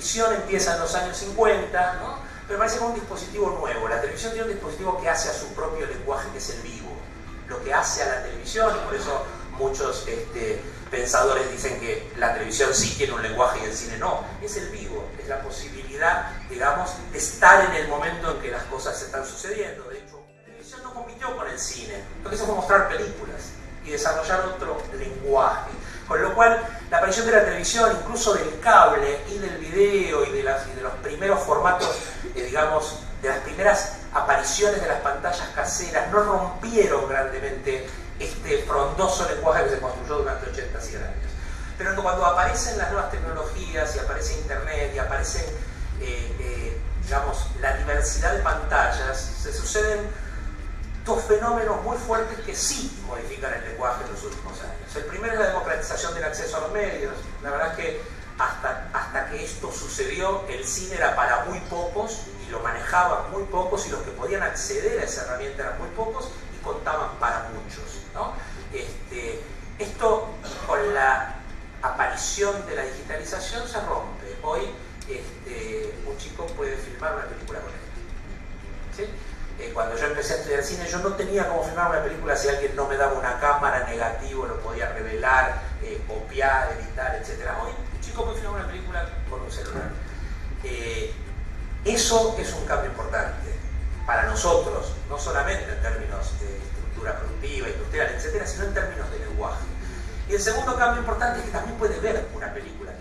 televisión empieza en los años 50, ¿no? pero parece como un dispositivo nuevo. La televisión tiene un dispositivo que hace a su propio lenguaje, que es el vivo. Lo que hace a la televisión, y por eso muchos este, pensadores dicen que la televisión sí tiene un lenguaje y el cine no, es el vivo, es la posibilidad, digamos, de estar en el momento en que las cosas están sucediendo. De hecho, la televisión no compitió con el cine, lo que hizo fue mostrar películas y desarrollar otro lenguaje. Con lo cual, la aparición de la televisión, incluso del cable y del video y de, los primeros formatos, eh, digamos, de las primeras apariciones de las pantallas caseras, no rompieron grandemente este frondoso lenguaje que se construyó durante 80 100 años. Pero cuando aparecen las nuevas tecnologías y aparece Internet y aparecen, eh, eh, digamos, la diversidad de pantallas, se suceden dos fenómenos muy fuertes que sí modifican el lenguaje en los últimos años. El primero democratización del acceso a los medios. La verdad es que hasta, hasta que esto sucedió, el cine era para muy pocos y lo manejaban muy pocos y los que podían acceder a esa herramienta eran muy pocos y contaban para muchos. Este, esto con la aparición de la digitalización se rompe. Hoy este, un chico puede filmar una película con él. Cuando yo empecé a estudiar cine, yo no tenía cómo filmar una película si alguien no me daba una cámara negativo, lo podía revelar, eh, copiar, editar, etc. Hoy un chico puede filmar una película con un celular. Eh, eso es un cambio importante para nosotros, no solamente en términos de estructura productiva, industrial, etcétera, sino en términos de lenguaje. Y el segundo cambio importante es que también puede ver una película